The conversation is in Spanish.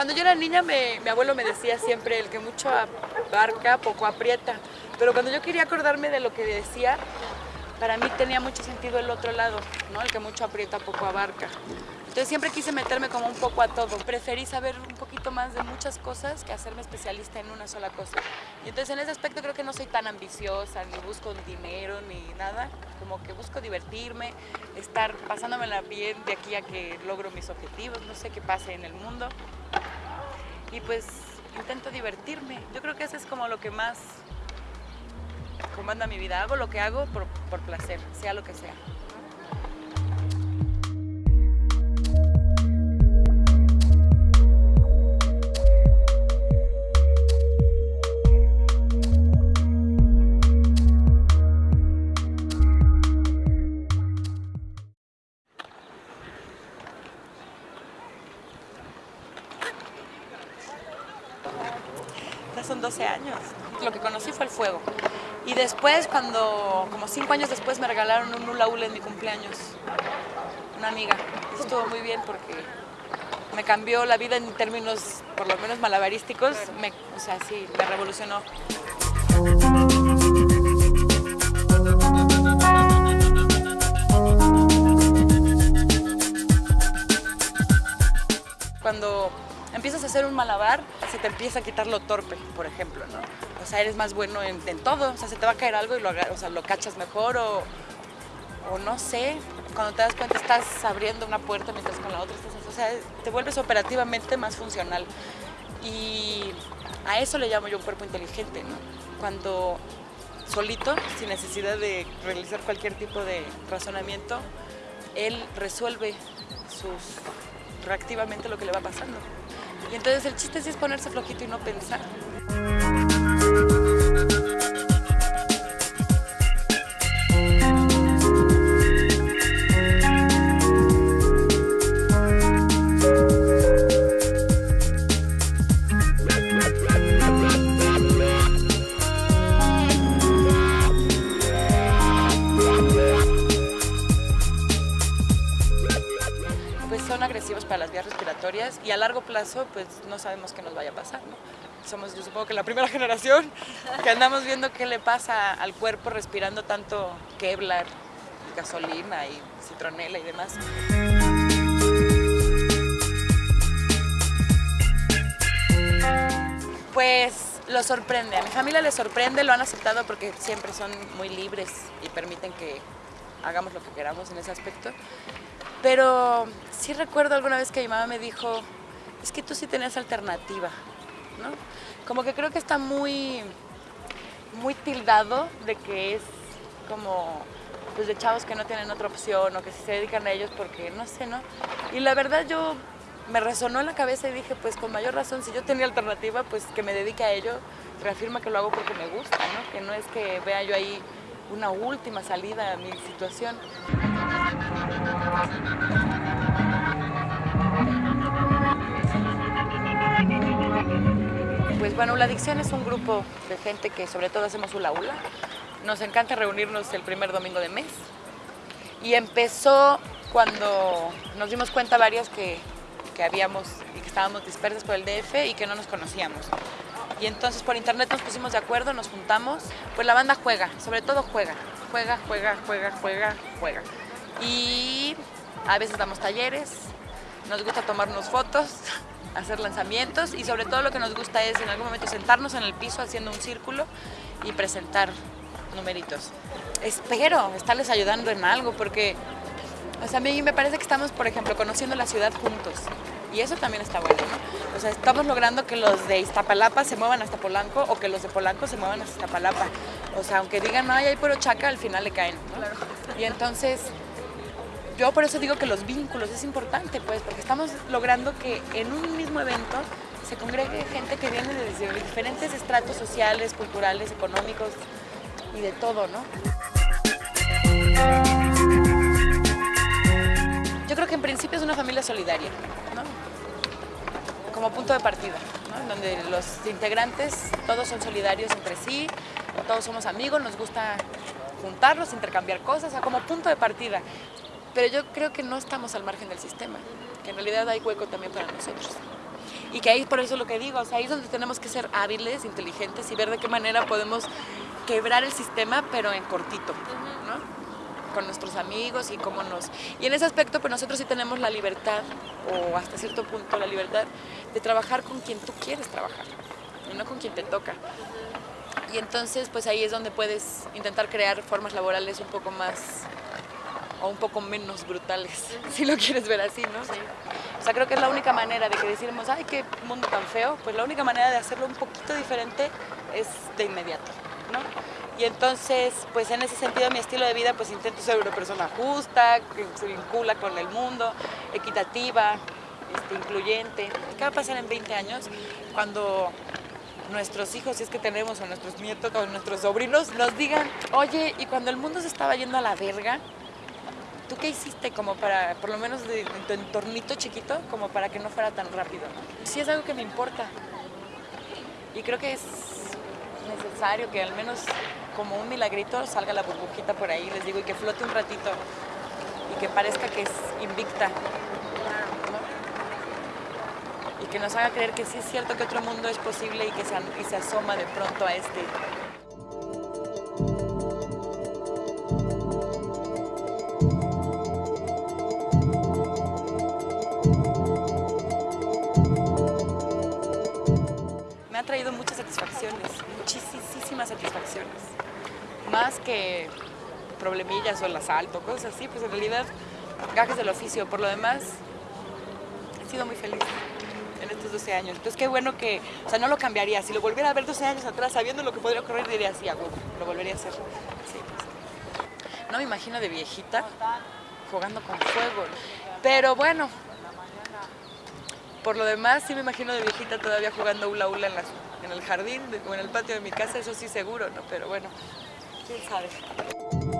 Cuando yo era niña, me- mi abuelo me decía siempre, el que mucho abarca, poco aprieta. Pero cuando yo quería acordarme de lo que decía, para mí tenía mucho sentido el otro lado, ¿no? El que mucho aprieta, poco abarca. Entonces siempre quise meterme como un poco a todo. Preferí saber un poquito más de muchas cosas que hacerme especialista en una sola cosa. Y entonces en ese aspecto creo que no soy tan ambiciosa, ni busco dinero, ni nada. Como que busco divertirme, estar pasándomela bien de aquí a que logro mis objetivos, no sé qué pase en el mundo. Y pues intento divertirme. Yo creo que eso es como lo que más comanda mi vida. Hago lo que hago por, por placer, sea lo que sea. Son 12 años. Lo que conocí fue el fuego. Y después, cuando, como 5 años después, me regalaron un hula hula en mi cumpleaños. Una amiga. Eso estuvo muy bien porque me cambió la vida en términos, por lo menos malabarísticos. Me, o sea, sí, me revolucionó. Cuando empiezas a hacer un malabar, se te empieza a quitar lo torpe, por ejemplo, ¿no? O sea, eres más bueno en, todo, o sea, se te va a caer algo y lo, o sea, lo cachas mejor o, o no sé, cuando te das cuenta estás abriendo una puerta mientras con la otra estás, o sea, te vuelves operativamente más funcional. Y a eso le llamo yo un cuerpo inteligente, ¿no? Cuando solito, sin necesidad de realizar cualquier tipo de razonamiento, él resuelve sus reactivamente lo que le va pasando. Y entonces el chiste sí es ponerse flojito y no pensar. Agresivos para las vías respiratorias y a largo plazo pues no sabemos qué nos vaya a pasar, ¿no? Somos yo supongo que la primera generación que andamos viendo qué le pasa al cuerpo respirando tanto Kevlar, gasolina y citronela y demás. Pues lo sorprende, a mi familia le sorprende, lo han aceptado porque siempre son muy libres y permiten que hagamos lo que queramos en ese aspecto. Pero sí recuerdo alguna vez que mi mamá me dijo, es que tú sí tenías alternativa, ¿no? Como que creo que está muy, muy tildado de que es como pues de chavos que no tienen otra opción o que se dedican a ellos porque no sé, ¿no? Y la verdad yo me resonó en la cabeza y dije, pues con mayor razón, si yo tenía alternativa, pues que me dedique a ello, reafirma que lo hago porque me gusta, ¿no? Que no es que vea yo ahí una última salida a mi situación. Pues bueno, la adicción es un grupo de gente que sobre todo hacemos hula hula. Nos encanta reunirnos el primer domingo de mes. Y empezó cuando nos dimos cuenta varias que, que habíamos y que estábamos dispersas por el DF y que no nos conocíamos. Y entonces por internet nos pusimos de acuerdo, nos juntamos. Pues la banda juega, sobre todo juega. Juega, juega, juega, juega, juega. Y a veces damos talleres, nos gusta tomarnos fotos, hacer lanzamientos y sobre todo lo que nos gusta es en algún momento sentarnos en el piso haciendo un círculo y presentar numeritos. Espero estarles ayudando en algo porque o sea, a mí me parece que estamos, por ejemplo, conociendo la ciudad juntos y eso también está bueno, ¿no? O sea, estamos logrando que los de Iztapalapa se muevan hasta Polanco o que los de Polanco se muevan hasta Iztapalapa. O sea, aunque digan, ay, hay puro chaca, al final le caen, ¿no? Y entonces yo por eso digo que los vínculos es importante, pues, porque estamos logrando que en un mismo evento se congregue gente que viene de diferentes estratos sociales, culturales, económicos y de todo, ¿no? Yo creo que en principio es una familia solidaria, ¿no? Como punto de partida, ¿no? Donde los integrantes todos son solidarios entre sí, todos somos amigos, nos gusta juntarnos, intercambiar cosas, o sea, como punto de partida. Pero yo creo que no estamos al margen del sistema, que en realidad hay hueco también para nosotros. Y que ahí por eso lo que digo, ahí es donde tenemos que ser hábiles, inteligentes y ver de qué manera podemos quebrar el sistema, pero en cortito, ¿no? con nuestros amigos y cómo nos... Y en ese aspecto, pues nosotros sí tenemos la libertad, o hasta cierto punto la libertad, de trabajar con quien tú quieres trabajar, y no con quien te toca. Y entonces, pues ahí es donde puedes intentar crear formas laborales un poco más o un poco menos brutales, si lo quieres ver así, ¿no? O sea, creo que es la única manera de que decimos, ay, qué mundo tan feo, pues la única manera de hacerlo un poquito diferente es de inmediato, ¿no? Y entonces, pues en ese sentido mi estilo de vida, pues intento ser una persona justa, que se vincula con el mundo, equitativa, este, incluyente. ¿Qué va a pasar en 20 años cuando nuestros hijos, si es que tenemos, o nuestros nietos, o nuestros sobrinos, nos digan, oye, y cuando el mundo se estaba yendo a la verga, ¿tú qué hiciste como para, por lo menos de, en tu entornito chiquito, como para que no fuera tan rápido? Sí es algo que me importa. Y creo que es necesario que al menos como un milagrito salga la burbujita por ahí, les digo, y que flote un ratito y que parezca que es invicta. Y que nos haga creer que sí es cierto que otro mundo es posible y que se asoma de pronto a este. Muchísimas satisfacciones. Más que problemillas o el asalto, cosas así, pues en realidad gajes del oficio. Por lo demás, he sido muy feliz en estos 12 años. Entonces qué bueno que, o sea, no lo cambiaría. Si lo volviera a ver 12 años atrás, sabiendo lo que podría ocurrir, diría, sí, a lo volvería a hacer. Sí, pues. No me imagino de viejita jugando con fuego. Pero bueno, por lo demás, sí me imagino de viejita todavía jugando hula hula en, en el jardín o en el patio de mi casa, eso sí seguro, ¿no? Pero bueno, quién sabe.